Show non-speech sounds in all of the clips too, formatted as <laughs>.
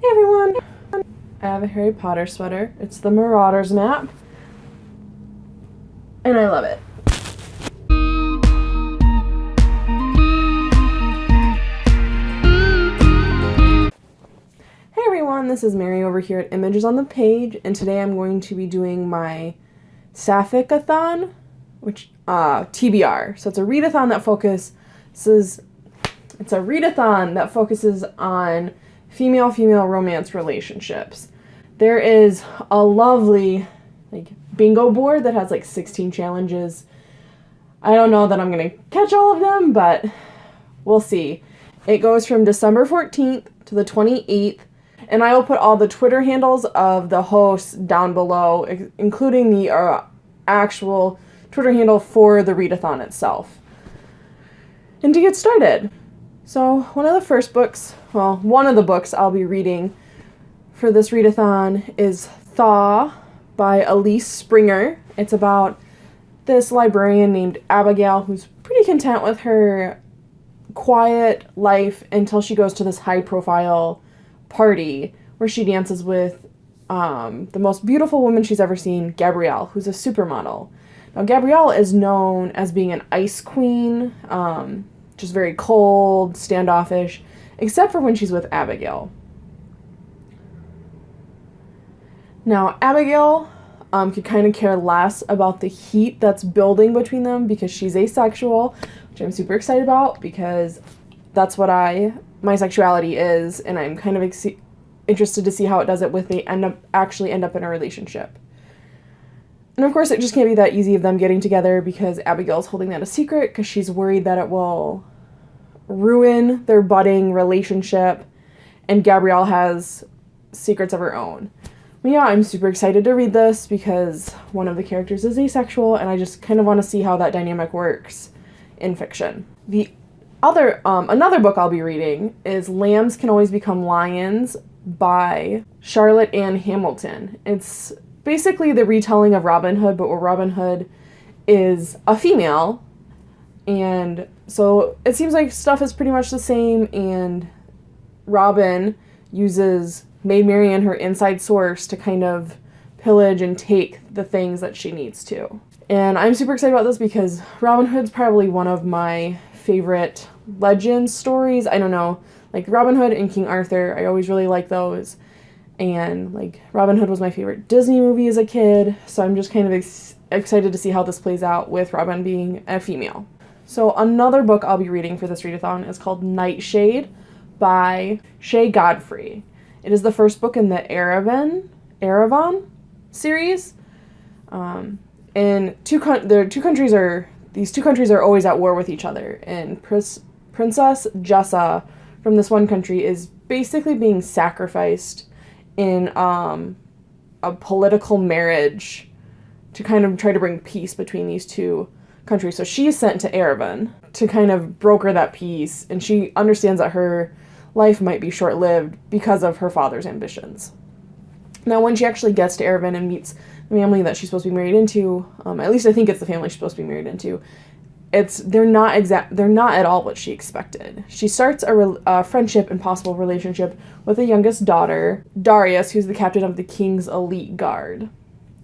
Hey everyone! I have a Harry Potter sweater. It's the Marauders map. And I love it. Hey everyone, this is Mary over here at Images on the Page, and today I'm going to be doing my Sapphic-a-thon, which, uh, TBR. So it's a readathon that focuses, it's a readathon that focuses on female-female romance relationships. There is a lovely like bingo board that has like 16 challenges. I don't know that I'm going to catch all of them, but we'll see. It goes from December 14th to the 28th, and I will put all the Twitter handles of the hosts down below, including the uh, actual Twitter handle for the readathon itself. And to get started, so one of the first books, well, one of the books I'll be reading for this readathon is Thaw by Elyse Springer. It's about this librarian named Abigail who's pretty content with her quiet life until she goes to this high profile party where she dances with um, the most beautiful woman she's ever seen, Gabrielle, who's a supermodel. Now, Gabrielle is known as being an ice queen. Um, just very cold, standoffish, except for when she's with Abigail. Now, Abigail um, could kind of care less about the heat that's building between them because she's asexual, which I'm super excited about because that's what I my sexuality is, and I'm kind of interested to see how it does it with they end up actually end up in a relationship. And of course, it just can't be that easy of them getting together because Abigail's holding that a secret because she's worried that it will ruin their budding relationship. And Gabrielle has secrets of her own. But yeah, I'm super excited to read this because one of the characters is asexual, and I just kind of want to see how that dynamic works in fiction. The other, um, another book I'll be reading is Lambs Can Always Become Lions by Charlotte Ann Hamilton. It's basically the retelling of Robin Hood, but where Robin Hood is a female. And so it seems like stuff is pretty much the same, and Robin uses Maid Marian, her inside source, to kind of pillage and take the things that she needs to. And I'm super excited about this because Robin Hood's probably one of my favorite legend stories. I don't know, like Robin Hood and King Arthur, I always really like those and like Robin Hood was my favorite Disney movie as a kid, so I'm just kind of ex- excited to see how this plays out with Robin being a female. So another book I'll be reading for this readathon is called Nightshade by Shay Godfrey. It is the first book in the Erevan Erevan series. Um, and two the two countries are these two countries are always at war with each other, and Princess Jessa from this one country is basically being sacrificed in um, a political marriage to kind of try to bring peace between these two countries. So she is sent to Erevan to kind of broker that peace, and she understands that her life might be short lived because of her father's ambitions. Now, when she actually gets to Erevan and meets the family that she's supposed to be married into, um, at least I think it's the family she's supposed to be married into, it's they're not exact they're not at all what she expected. She starts a, re- a, friendship and possible relationship with the youngest daughter, Darius, who's the captain of the king's elite guard,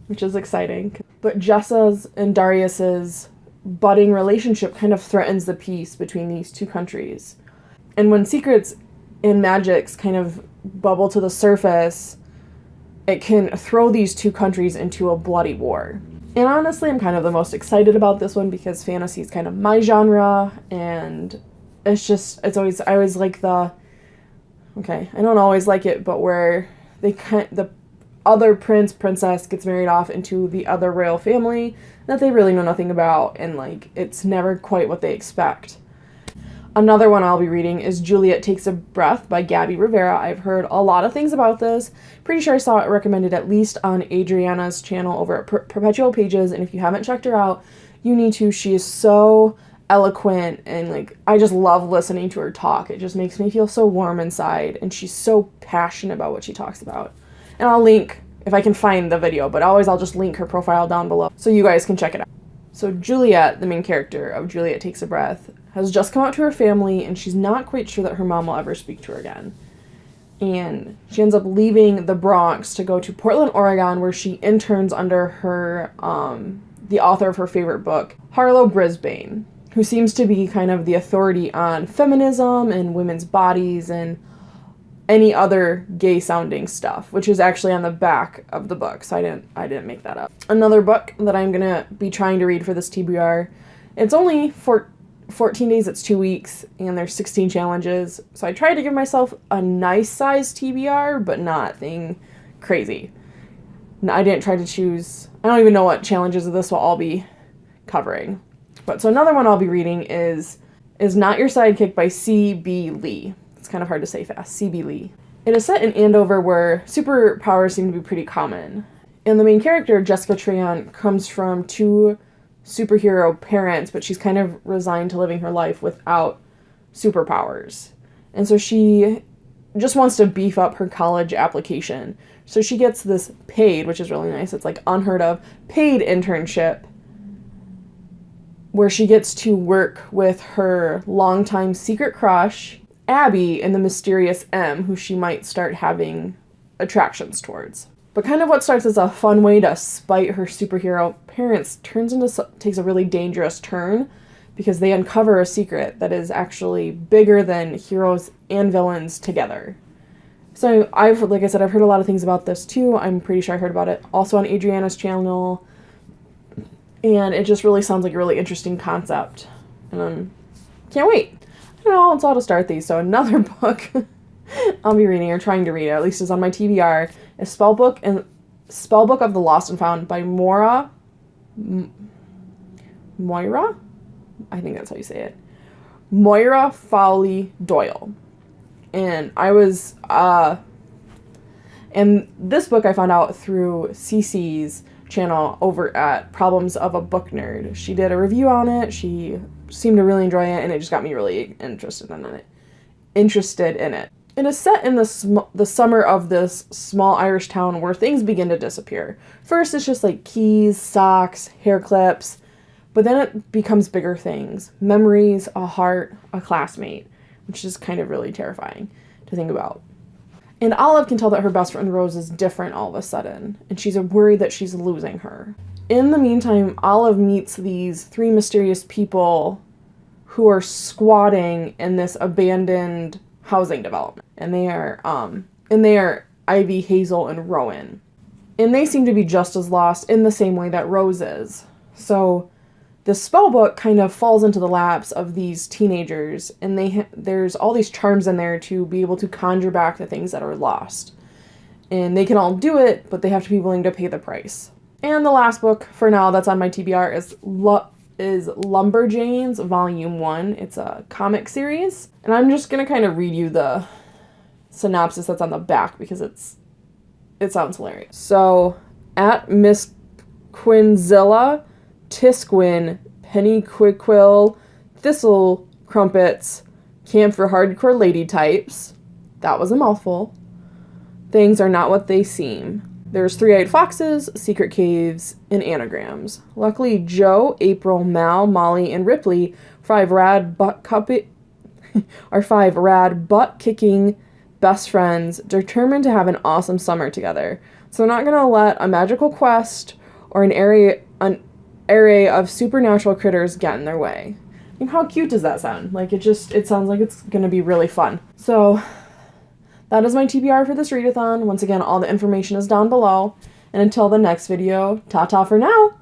which is exciting. But Jessa's and Darius's budding relationship kind of threatens the peace between these two countries. And when secrets and magics kind of bubble to the surface, it can throw these two countries into a bloody war. And honestly, I'm kind of the most excited about this one because fantasy is kind of my genre, and it's just, it's always, I always like the, okay, I don't always like it, but where they kind, the other prince, princess gets married off into the other royal family that they really know nothing about, and like, it's never quite what they expect. Another one I'll be reading is Juliet Takes a Breath by Gabby Rivera. I've heard a lot of things about this. Pretty sure I saw it recommended at least on Adriana's channel over at per- Perpetual Pages, and if you haven't checked her out, you need to. She is so eloquent and like I just love listening to her talk. It just makes me feel so warm inside, and she's so passionate about what she talks about. And I'll link if I can find the video, but always I'll just link her profile down below so you guys can check it out. So Juliet, the main character of Juliet Takes a Breath, has just come out to her family and she's not quite sure that her mom will ever speak to her again. and she ends up leaving the Bronx to go to Portland, Oregon, where she interns under her um, the author of her favorite book, Harlowe Brisbane, who seems to be kind of the authority on feminism and women's bodies and any other gay sounding stuff, which is actually on the back of the book. So I didn't I didn't make that up. Another book that I'm gonna be trying to read for this TBR. It's only for 14 days, it's two weeks, and there's 16 challenges. So I tried to give myself a nice size TBR, but not thing crazy. I didn't try to choose, I don't even know what challenges of this will all be covering. But so another one I'll be reading is is Not Your Sidekick by C.B. Lee. It's kind of hard to say fast. C.B. Lee. It is set in Andover where superpowers seem to be pretty common. And the main character, Jessica Tran, comes from two superhero parents, but she's kind of resigned to living her life without superpowers. And so she just wants to beef up her college application. So she gets this paid, which is really nice. It's like unheard of, paid internship where she gets to work with her longtime secret crush, Abby, and the mysterious M, who she might start having attractions towards. But kind of what starts as a fun way to spite her superhero parents turns into takes a really dangerous turn because they uncover a secret that is actually bigger than heroes and villains together. So I've like I said I've heard a lot of things about this too. I'm pretty sure I heard about it also on Adriana's channel. And it just really sounds like a really interesting concept. And um can't wait. Don't know how to start these. So another <laughs> book I'll be reading or trying to read at least is on my TBR, is Spellbook and Spellbook of the Lost and Found by Mora M- Moira? I think that's how you say it. Moira Fowley Doyle. And I was uh and this book I found out through CC's channel over at Problems of a Book Nerd. She did a review on it. She seemed to really enjoy it and it just got me really interested in it. Interested in it. It is set in the the summer of this small Irish town where things begin to disappear. First, it's just like keys, socks, hair clips, but then it becomes bigger things: memories, a heart, a classmate, which is kind of really terrifying to think about. And Olive can tell that her best friend Rose is different all of a sudden, and she's worried that she's losing her. In the meantime, Olive meets these three mysterious people who are squatting in this abandoned housing development, and they are um and they are Ivy, Hazel, and Rowan, and they seem to be just as lost in the same way that Rose is. So, the spell book kind of falls into the laps of these teenagers, and they there's all these charms in there to be able to conjure back the things that are lost, and they can all do it, but they have to be willing to pay the price. And the last book for now that's on my TBR is is Lumberjanes Volume 1. It's a comic series. And I'm just going to kind of read you the synopsis that's on the back because it's it sounds hilarious. So, at Miss Qiunzella, Thiskwin, Penny Quiquill, Thistle Crumpets, Camp for Hardcore Lady Types. That was a mouthful. Things are not what they seem. There's three-eyed foxes, secret caves, and anagrams. Luckily, Jo, April, Mal, Molly, and Ripley, five rad butt cuppy, <laughs> are five rad butt kicking best friends determined to have an awesome summer together. So they're not gonna let a magical quest or an array an array of supernatural critters get in their way. Mean, how cute does that sound? Like it just it sounds like it's gonna be really fun. So that is my TBR for this readathon. Once again, all the information is down below. And until the next video, ta-ta for now!